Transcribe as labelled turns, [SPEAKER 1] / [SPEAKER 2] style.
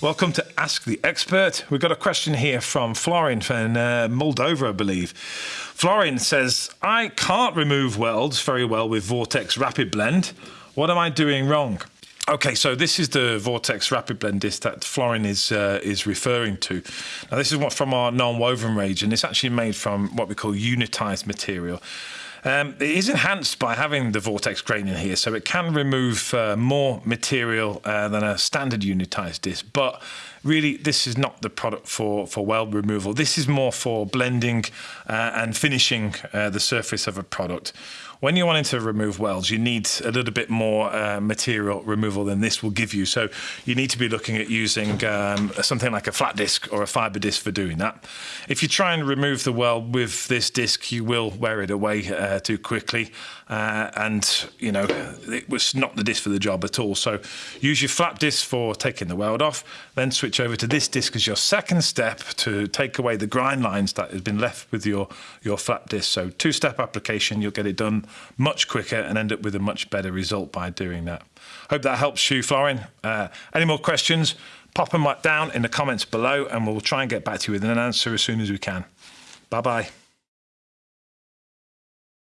[SPEAKER 1] Welcome to Ask the Expert. We've got a question here from Florin from uh, Moldova, I believe. Florin says, I can't remove welds very well with Vortex Rapid Blend. What am I doing wrong? Okay, so this is the Vortex Rapid Blend disc that Florin is uh, is referring to. Now, this is what from our non-woven range, and it's actually made from what we call unitized material. Um, it is enhanced by having the vortex grain in here, so it can remove uh, more material uh, than a standard unitized disc. But really, this is not the product for, for weld removal. This is more for blending uh, and finishing uh, the surface of a product. When you're wanting to remove welds, you need a little bit more uh, material removal than this will give you. So you need to be looking at using um, something like a flat disc or a fiber disc for doing that. If you try and remove the weld with this disc, you will wear it away uh, too quickly. Uh, and, you know, it was not the disc for the job at all. So use your flat disc for taking the weld off, then switch over to this disc as your second step to take away the grind lines that have been left with your, your flat disc. So two-step application, you'll get it done much quicker and end up with a much better result by doing that. Hope that helps you, Florin. Uh, any more questions? Pop them down in the comments below and we'll try and get back to you with an answer as soon as we can. Bye bye.